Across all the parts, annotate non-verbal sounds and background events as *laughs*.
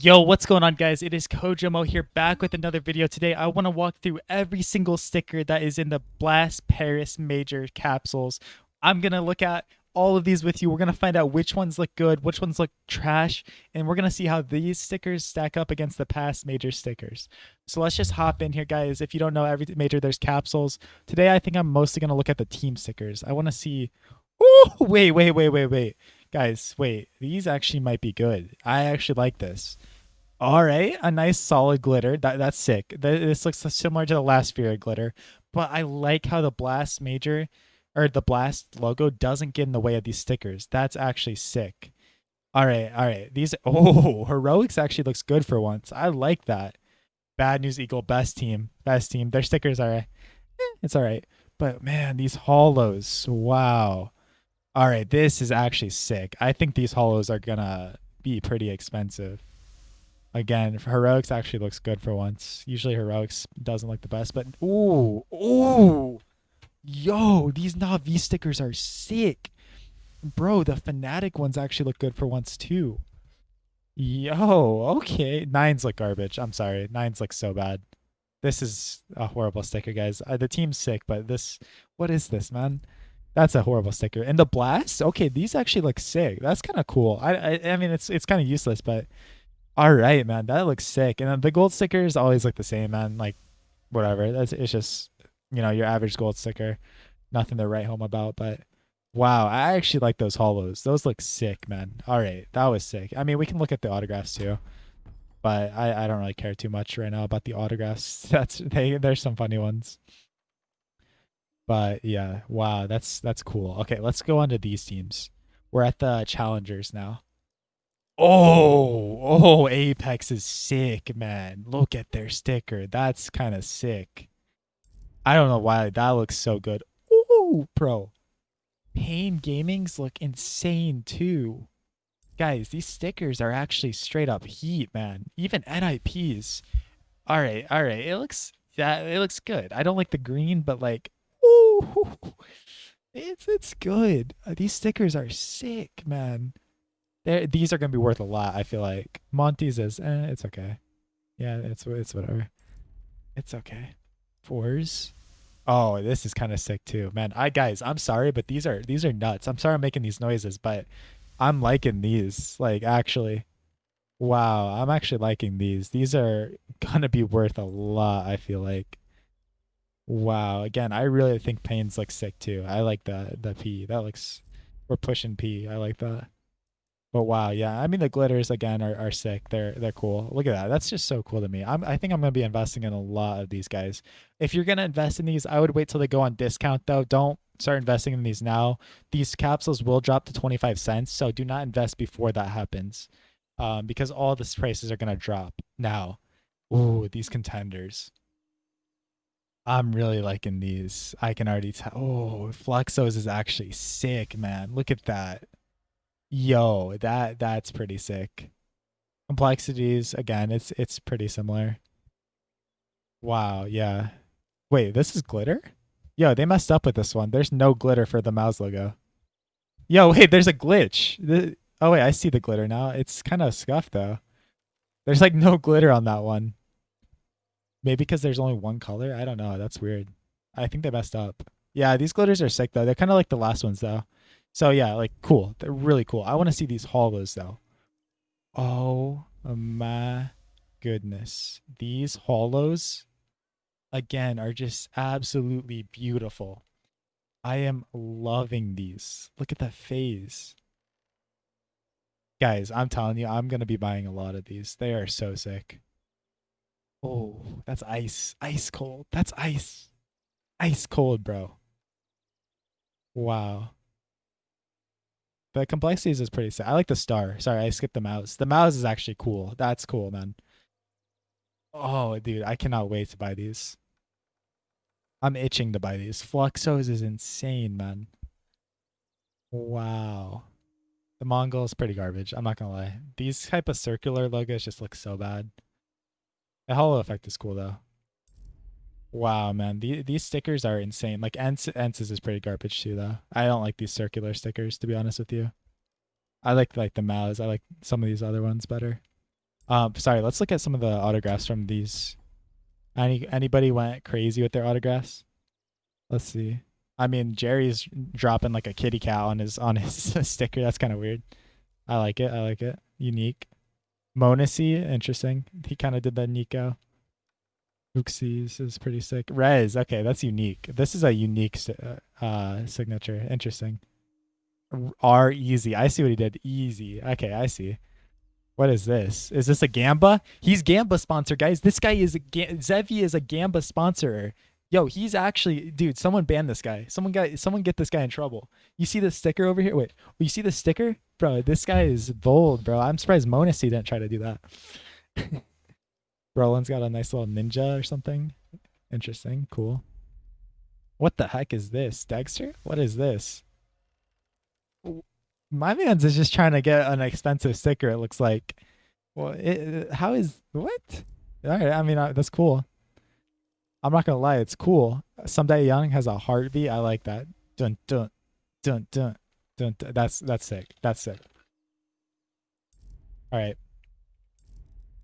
Yo, what's going on guys? It is Kojamo here back with another video today. I want to walk through every single sticker that is in the Blast Paris Major capsules. I'm going to look at all of these with you. We're going to find out which ones look good, which ones look trash, and we're going to see how these stickers stack up against the past major stickers. So let's just hop in here guys. If you don't know every major there's capsules. Today I think I'm mostly going to look at the team stickers. I want to see Oh, wait, wait, wait, wait, wait. Guys, wait. These actually might be good. I actually like this. All right, a nice solid glitter. That that's sick. This looks similar to the last Sphere glitter, but I like how the Blast Major or the Blast logo doesn't get in the way of these stickers. That's actually sick. All right, all right. These *laughs* oh, heroics actually looks good for once. I like that. Bad News Eagle, best team, best team. Their stickers are, eh, it's all right. But man, these hollows, wow. All right, this is actually sick. I think these hollows are gonna be pretty expensive. Again, heroics actually looks good for once. Usually heroics doesn't look the best, but ooh, ooh, yo, these Na'vi stickers are sick, bro. The Fnatic ones actually look good for once too. Yo, okay, nines look garbage. I'm sorry, nines look so bad. This is a horrible sticker, guys. Uh, the team's sick, but this, what is this, man? That's a horrible sticker. And the blast, okay, these actually look sick. That's kind of cool. I, I, I mean, it's it's kind of useless, but all right, man, that looks sick. And the gold stickers always look the same, man. Like, whatever. That's it's just you know your average gold sticker. Nothing to write home about, but wow, I actually like those hollows. Those look sick, man. All right, that was sick. I mean, we can look at the autographs too, but I I don't really care too much right now about the autographs. *laughs* That's they there's some funny ones. But yeah, wow, that's that's cool. Okay, let's go on to these teams. We're at the challengers now. Oh, oh, Apeks is sick, man. Look at their sticker. That's kind of sick. I don't know why that looks so good. Ooh, bro. paiN Gaming's look insane too. Guys, these stickers are actually straight up heat, man. Even NIPs. All right, all right. It looks that it looks good. I don't like the green, but like it's it's good. Uh, these stickers are sick, man. They're, these are gonna be worth a lot. I feel like Monty's is eh, it's okay. Yeah, it's it's whatever. It's okay. Fours. Oh, this is kind of sick too, man. I guys, I'm sorry, but these are these are nuts. I'm sorry I'm making these noises, but I'm liking these. Like actually, wow, I'm actually liking these. These are gonna be worth a lot. I feel like. Wow. Again, I really think Pain's like sick too. I like the the P. That looks we're pushing P. I like that. But wow, yeah. I mean the glitters again are, are sick. They're they're cool. Look at that. That's just so cool to me. I'm I think I'm gonna be investing in a lot of these guys. If you're gonna invest in these, I would wait till they go on discount though. Don't start investing in these now. These capsules will drop to 25 cents, so do not invest before that happens. Um, because all the prices are gonna drop now. Ooh, these contenders. I'm really liking these. I can already tell. Oh, Fluxo's is actually sick, man. Look at that. Yo, that that's pretty sick. Complexities again, it's it's pretty similar. Wow, yeah. Wait, this is glitter? Yo, they messed up with this one. There's no glitter for the mouse logo. Yo, *laughs* wait, there's a glitch. The, oh wait, I see the glitter now. It's kind of scuffed though. There's like no glitter on that one. Maybe because there's only one color. I don't know. That's weird. I think they messed up. Yeah, these glitters are sick though. They're kind of like the last ones though. So yeah, like cool. They're really cool. I want to see these hollows though. Oh my goodness. These hollows again are just absolutely beautiful. I am loving these. Look at that phase. Guys, I'm telling you, I'm going to be buying a lot of these. They are so sick. Oh, that's ice. Ice cold. That's ice. Ice cold, bro. Wow. The complexities is pretty sad. I like the star. Sorry, I skipped the mouse. The mouse is actually cool. That's cool, man. Oh, dude, I cannot wait to buy these. I'm itching to buy these. Fluxo's is insane, man. Wow. The Mongol is pretty garbage. I'm not gonna lie. These type of circular logos just look so bad. The hollow effect is cool though. Wow, man, the, these stickers are insane. Like ENCE is pretty garbage too, though. I don't like these circular stickers to be honest with you. I like like the mouths. I like some of these other ones better. Um, sorry, let's look at some of the autographs from these. Any anybody went crazy with their autographs? Let's see. I mean, Jerry's dropping like a kitty cat on his on his *laughs* sticker. That's kind of weird. I like it. I like it. Unique. m0NESY, interesting. He kind of did that NiKo. Uxie's is pretty sick. Rez, okay, that's unique. This is a unique uh, uh, signature. Interesting. R easy. I see what he did. Easy. Okay, I see. What is this? Is this a Gamba? He's Gamba sponsor, guys. This guy is a Ga- Zevi is a Gamba sponsor. Yo, he's actually dude. Someone ban this guy. Someone got someone get this guy in trouble. You see the sticker over here? Wait, you see the sticker, bro? This guy is bold, bro. I'm surprised m0NESY didn't try to do that. *laughs* Roland's got a nice little ninja or something. Interesting, cool. What the heck is this, Dexter? What is this? My man's is just trying to get an expensive sticker. It looks like. Well, it, how is what? All right, I mean uh, that's cool. I'm not gonna lie, it's cool. Someday Young has a heartbeat. I like that. Dun dun dun dun dun. That's that's sick. That's sick. All right.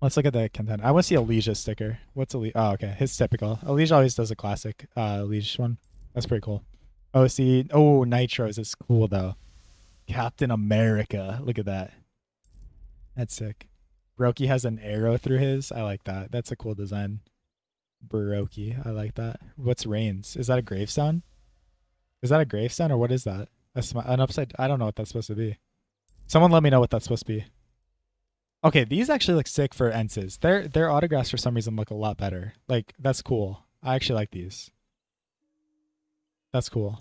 Let's look at the content. I want to see Elijah sticker. What's Elijah? Oh, okay. His typical. Elijah always does a classic uh Elijah one. That's pretty cool. Oh, see. Oh, Nitros is cool though. Captain America. Look at that. That's sick. Roki has an arrow through his. I like that. That's a cool design. Baroki. I like that. What's Reigns? Is that a gravestone? Is that a gravestone or what is that? That's an upside. I don't know what that's supposed to be. Someone let me know what that's supposed to be. Okay, these actually look sick for ENCE's. Their their autographs for some reason look a lot better. Like that's cool. I actually like these. That's cool.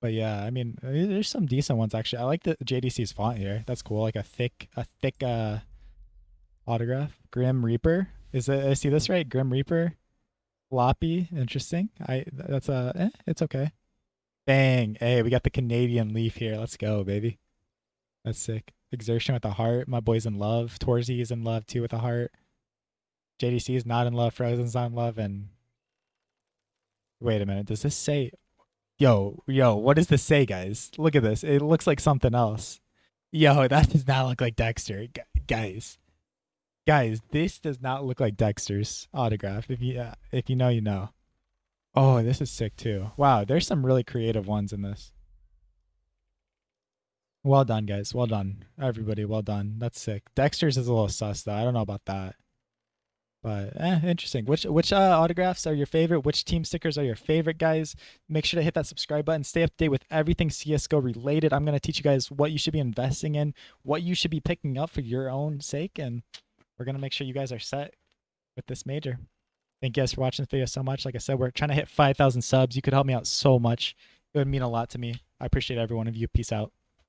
But yeah, I mean, there's some decent ones actually. I like the JDC's font here. That's cool. Like a thick, a thick uh, autograph. Grim Reaper. Is it? I see this right? Grim Reaper. Floppy. Interesting. I. That's a. Eh, it's okay. Bang. Hey, we got the Canadian leaf here. Let's go, baby. That's sick. xertioN with a heart. My boy's in love. torzsi is in love too with a heart. JDC is not in love. Frozen's not in love. And wait a minute. Does this say Yo, yo, what does this say, guys? Look at this. It looks like something else. Yo, *laughs* that does not look like Dexter. Guys. Guys, this does not look like Dexter's autograph. If you uh, if you know, you know. Oh, this is sick too. Wow, there's some really creative ones in this. Well done, guys. Well done. Everybody, well done. That's sick. Dexter's is a little sus though. I don't know about that. But eh, interesting. Which which uh, autographs are your favorite? Which team stickers are your favorite, guys? Make sure to hit that subscribe button. Stay up to date with everything CS:GO related. I'm gonna teach you guys what you should be investing in, what you should be picking up for your own sake, and we're gonna make sure you guys are set with this major. Thank you guys for watching this video so much. Like I said, we're trying to hit 5,000 subs. You could help me out so much. It would mean a lot to me. I appreciate every one of you. Peace out.